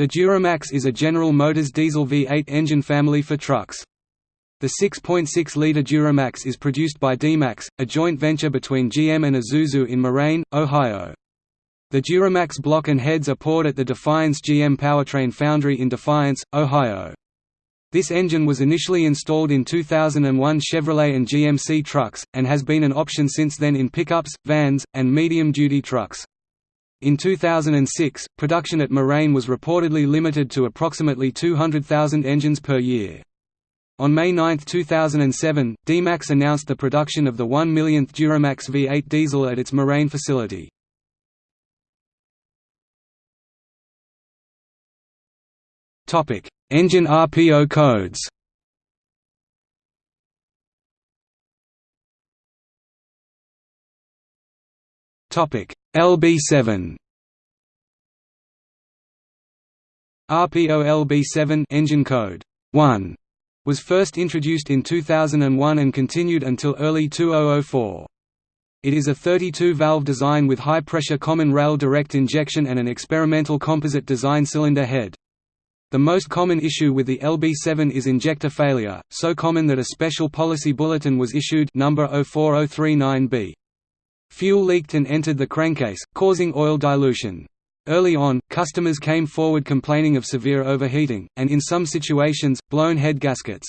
The Duramax is a General Motors diesel V8 engine family for trucks. The 6.6-litre Duramax is produced by D-Max, a joint venture between GM and Isuzu in Moraine, Ohio. The Duramax block and heads are poured at the Defiance GM powertrain foundry in Defiance, Ohio. This engine was initially installed in 2001 Chevrolet and GMC trucks, and has been an option since then in pickups, vans, and medium-duty trucks. In 2006, production at Moraine was reportedly limited to approximately 200,000 engines per year. On May 9, 2007, D-Max announced the production of the 1 millionth Duramax V8 diesel at its Moraine facility. Engine RPO codes Topic LB7 RPO LB7 engine code 1 was first introduced in 2001 and continued until early 2004. It is a 32-valve design with high-pressure common rail direct injection and an experimental composite design cylinder head. The most common issue with the LB7 is injector failure, so common that a special policy bulletin was issued number 04039B. Fuel leaked and entered the crankcase, causing oil dilution. Early on, customers came forward complaining of severe overheating, and in some situations, blown head gaskets.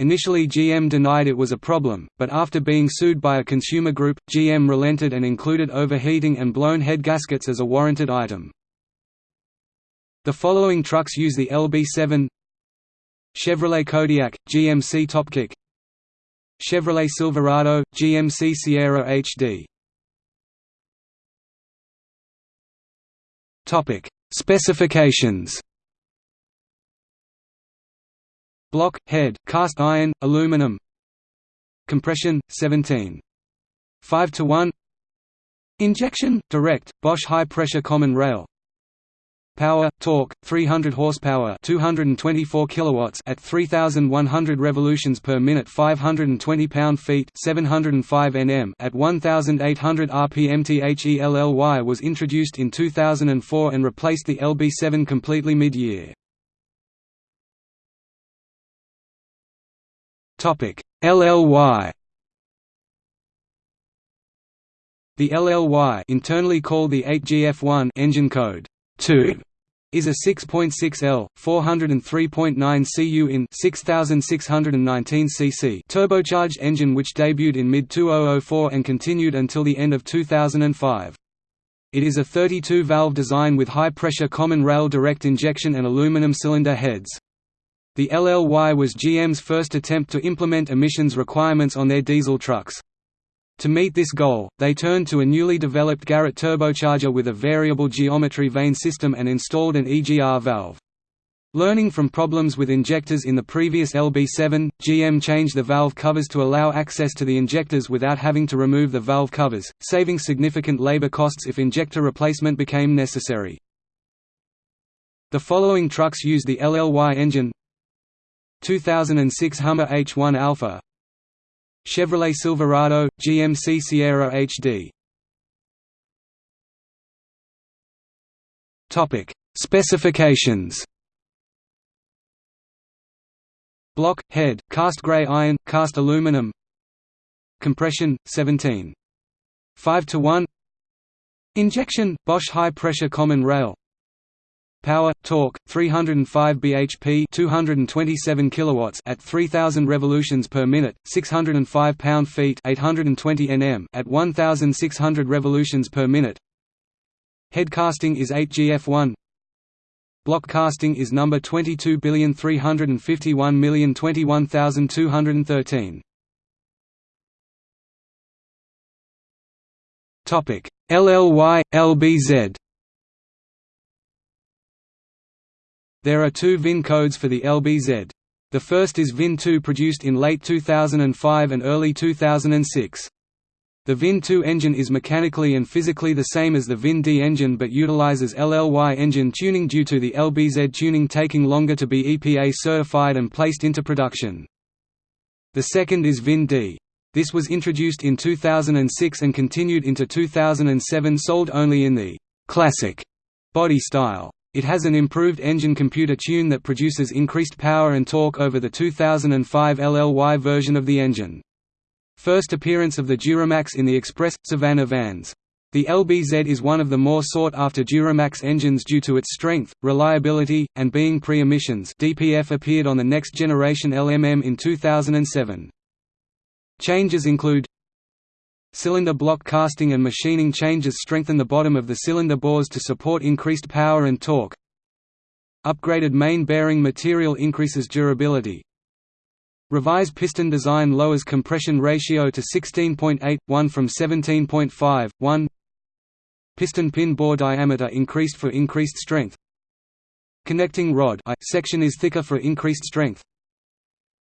Initially GM denied it was a problem, but after being sued by a consumer group, GM relented and included overheating and blown head gaskets as a warranted item. The following trucks use the LB7 Chevrolet Kodiak, GMC Topkick Chevrolet Silverado, GMC Sierra HD Topic: Specifications. Block, head, cast iron, aluminum. Compression, 17. 5 to 1 Injection, direct, Bosch high-pressure common rail Power, torque, 300 horsepower, 224 kilowatts at 3100 revolutions per minute, 520 pound-feet, 705 Nm at 1800 rpm. The LLY was introduced in 2004 and replaced the LB7 completely mid-year. Topic: LLY The LLY internally called the 8GF1 engine code 2 is a 6.6L, 403.9 cu in 6619 cc turbocharged engine which debuted in mid-2004 and continued until the end of 2005. It is a 32-valve design with high-pressure common rail direct injection and aluminum cylinder heads. The LLY was GM's first attempt to implement emissions requirements on their diesel trucks. To meet this goal, they turned to a newly developed Garrett turbocharger with a variable geometry vane system and installed an EGR valve. Learning from problems with injectors in the previous LB7, GM changed the valve covers to allow access to the injectors without having to remove the valve covers, saving significant labor costs if injector replacement became necessary. The following trucks use the LLY engine 2006 Hummer H1 Alpha Chevrolet Silverado, GMC Sierra HD Specifications. Block, head, cast gray iron, cast aluminum. Compression, 17. 5 to 1 Injection, Bosch high-pressure common rail Power, torque, 305 bhp 227 kilowatts at 3000 revolutions per minute, 605 pound-feet 820 nm at 1600 revolutions per minute. Head casting is 8GF1. Block casting is number 2235121213. Topic: LLY LBZ There are two VIN codes for the LBZ. The first is VIN-2 produced in late 2005 and early 2006. The VIN-2 engine is mechanically and physically the same as the VIN-D engine but utilizes LLY engine tuning due to the LBZ tuning taking longer to be EPA certified and placed into production. The second is VIN-D. This was introduced in 2006 and continued into 2007 sold only in the «classic» body style. It has an improved engine computer tune that produces increased power and torque over the 2005 LLY version of the engine. First appearance of the Duramax in the Express – Savana vans. The LBZ is one of the more sought-after Duramax engines due to its strength, reliability, and being pre-emissions DPF appeared on the next generation LMM in 2007. Changes include Cylinder block casting and machining changes strengthen the bottom of the cylinder bores to support increased power and torque. Upgraded main bearing material increases durability. Revised piston design lowers compression ratio to 16.8, 1 from 17.5, 1 Piston pin bore diameter increased for increased strength. Connecting rod I section is thicker for increased strength.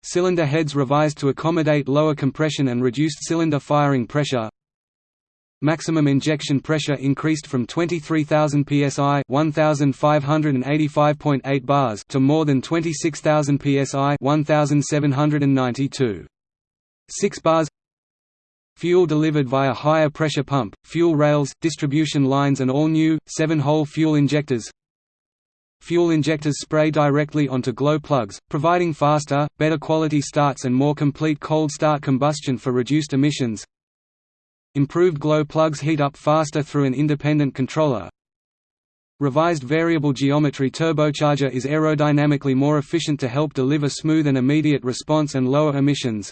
Cylinder heads revised to accommodate lower compression and reduced cylinder firing pressure. Maximum injection pressure increased from 23,000 psi (1585.8 bars) to more than 26,000 psi (1792.6 bars). Fuel delivered via higher pressure pump, fuel rails, distribution lines and all new, 7-hole fuel injectors Fuel injectors spray directly onto glow plugs, providing faster, better quality starts and more complete cold start combustion for reduced emissions. Improved glow plugs heat up faster through an independent controller. Revised variable geometry turbocharger is aerodynamically more efficient to help deliver smooth and immediate response and lower emissions.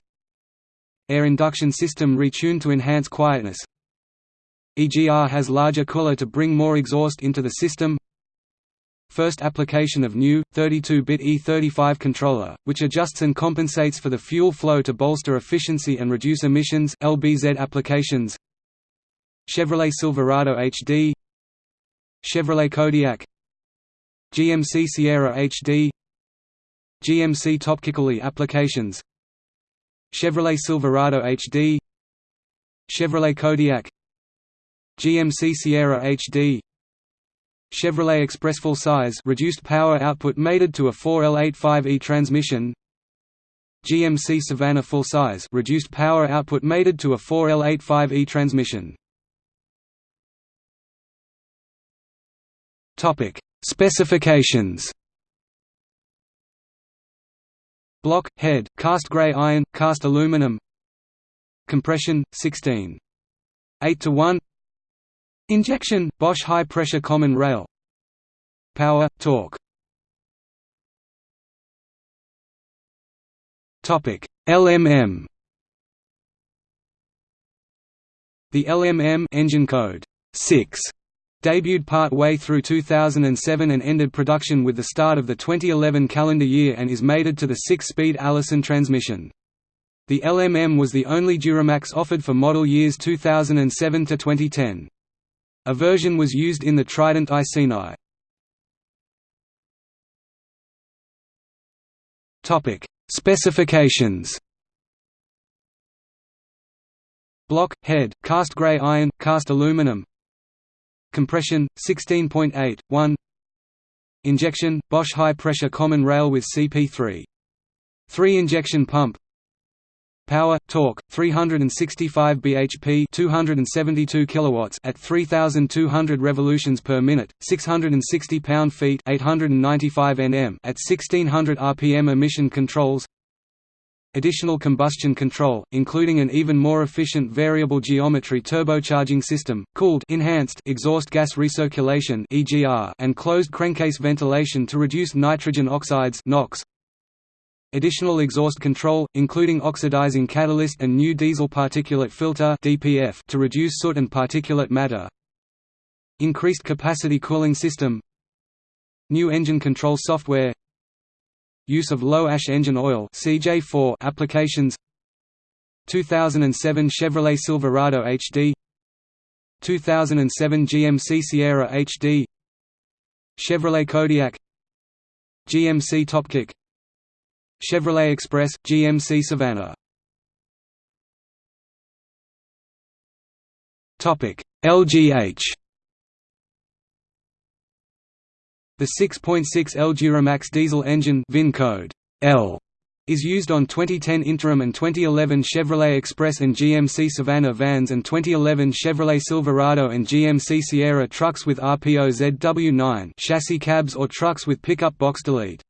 Air induction system retuned to enhance quietness. EGR has larger cooler to bring more exhaust into the system First application of new, 32-bit E35 controller, which adjusts and compensates for the fuel flow to bolster efficiency and reduce emissions LBZ applications. Chevrolet Silverado HD Chevrolet Kodiak GMC Sierra HD GMC Topkickoly applications. Chevrolet Silverado HD Chevrolet Kodiak GMC Sierra HD Chevrolet Express full size reduced power output mated to a 4L85E transmission. GMC Savana full size reduced power output mated to a 4L85E transmission. Topic. Specifications. Block, head, cast gray iron, cast aluminum. Compression, 16. 8 to 1 Injection, Bosch high-pressure common rail Power, torque LMM The LMM engine code 6 debuted part way through 2007 and ended production with the start of the 2011 calendar year and is mated to the 6-speed Allison transmission. The LMM was the only Duramax offered for model years 2007 to 2010. A version was used in the Trident Iceni. Topic: Specifications. Block, head, cast gray iron, cast aluminum, Compression 16.8 1 Injection Bosch high pressure common rail with CP3 3 injection pump Power torque 365 bhp 272 kilowatts at 3200 revolutions per minute 660 pound-feet 895 Nm at 1600 rpm emission controls Additional combustion control, including an even more efficient variable geometry turbocharging system, cooled enhanced exhaust gas recirculation and closed crankcase ventilation to reduce nitrogen oxides (NOx). Additional exhaust control, including oxidizing catalyst and new diesel particulate filter (DPF) to reduce soot and particulate matter. Increased capacity cooling system. New engine control software. Use of low-ash engine oil CJ4 applications. 2007 Chevrolet Silverado HD 2007 GMC Sierra HD Chevrolet Kodiak GMC Topkick Chevrolet Express GMC Savana LGH the 6.6 L Duramax diesel engine VIN code L is used on 2010 Interim and 2011 Chevrolet Express and GMC Savana vans and 2011 Chevrolet Silverado and GMC Sierra trucks with RPO ZW9 chassis cabs or trucks with pickup box delete.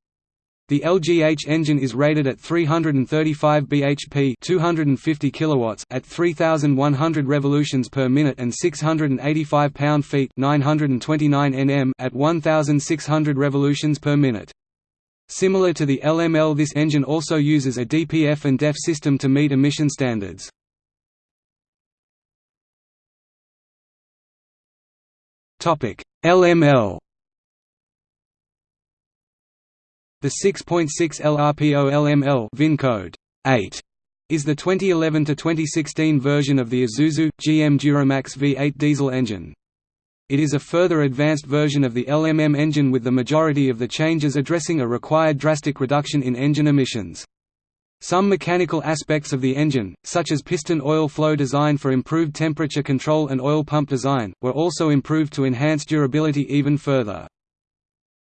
The LGH engine is rated at 335 bhp 250 kilowatts at 3100 revolutions per minute and 685 pound-feet 929 Nm at 1600 revolutions per minute. Similar to the LML this engine also uses a DPF and DEF system to meet emission standards. LML The 6.6 LRPO LML VIN code 8 is the 2011 to 2016 version of the Isuzu, GM Duramax V8 diesel engine. It is a further advanced version of the LMM engine with the majority of the changes addressing a required drastic reduction in engine emissions. Some mechanical aspects of the engine, such as piston oil flow design for improved temperature control and oil pump design, were also improved to enhance durability even further.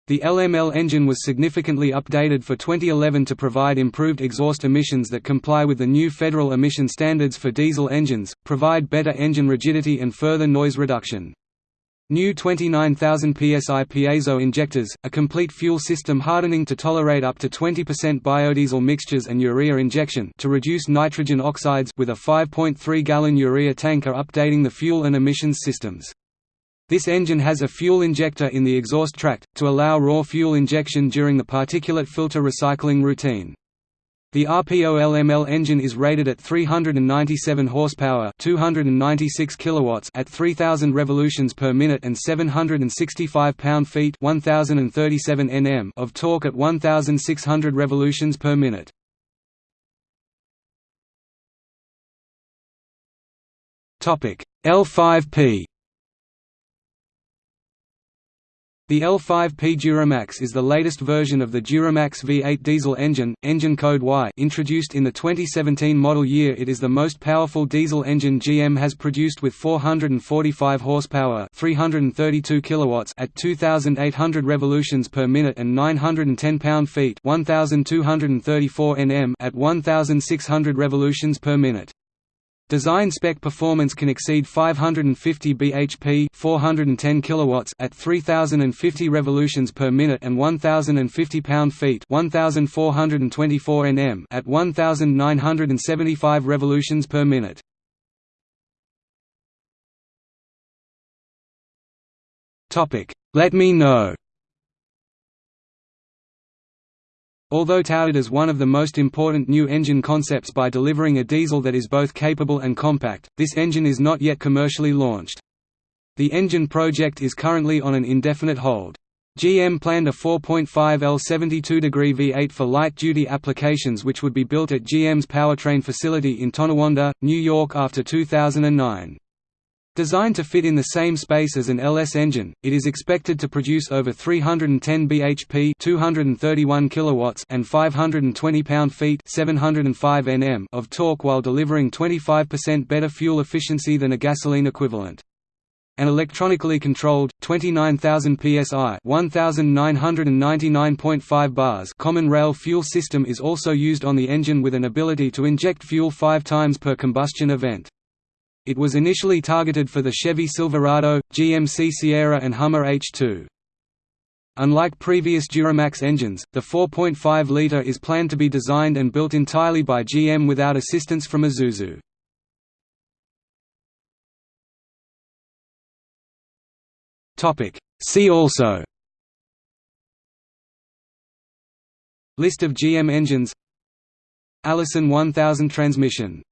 The LML engine was significantly updated for 2011 to provide improved exhaust emissions that comply with the new federal emission standards for diesel engines, provide better engine rigidity and further noise reduction. New 29,000 psi piezo injectors, a complete fuel system hardening to tolerate up to 20% biodiesel mixtures and urea injection to reduce nitrogen oxides with a 5.3-gallon urea tank are updating the fuel and emissions systems. This engine has a fuel injector in the exhaust tract, to allow raw fuel injection during the particulate filter recycling routine. The RPO-LML engine is rated at 397 horsepower, 296 kilowatts at 3000 revolutions per minute and 765 pound-feet, 1037 Nm of torque at 1600 revolutions per minute. Topic: L5P The L5P Duramax is the latest version of the Duramax V8 diesel engine, engine code Y introduced in the 2017 model year it is the most powerful diesel engine GM has produced with 445 horsepower 332 kilowatts at 2,800 revolutions per minute and 910 pound-feet 1,234 Nm at 1,600 revolutions per minute. Design spec performance can exceed 550 bhp 410 kilowatts at 3050 revolutions per minute and 1050 pound-feet 1424 Nm at 1975 revolutions per minute. Topic: Let me know. Although touted as one of the most important new engine concepts by delivering a diesel that is both capable and compact, this engine is not yet commercially launched. The engine project is currently on an indefinite hold. GM planned a 4.5 L 72-degree V8 for light-duty applications which would be built at GM's powertrain facility in Tonawanda, New York after 2009. Designed to fit in the same space as an LS engine, it is expected to produce over 310 bhp 231 kilowatts and 520 pound-feet 705 Nm of torque while delivering 25% better fuel efficiency than a gasoline equivalent. An electronically controlled 29,000 psi 1999.5 bars common rail fuel system is also used on the engine with an ability to inject fuel 5 times per combustion event. It was initially targeted for the Chevy Silverado, GMC Sierra and Hummer H2. Unlike previous Duramax engines, the 4.5-litre is planned to be designed and built entirely by GM without assistance from Isuzu. See also List of GM engines Allison 1000 transmission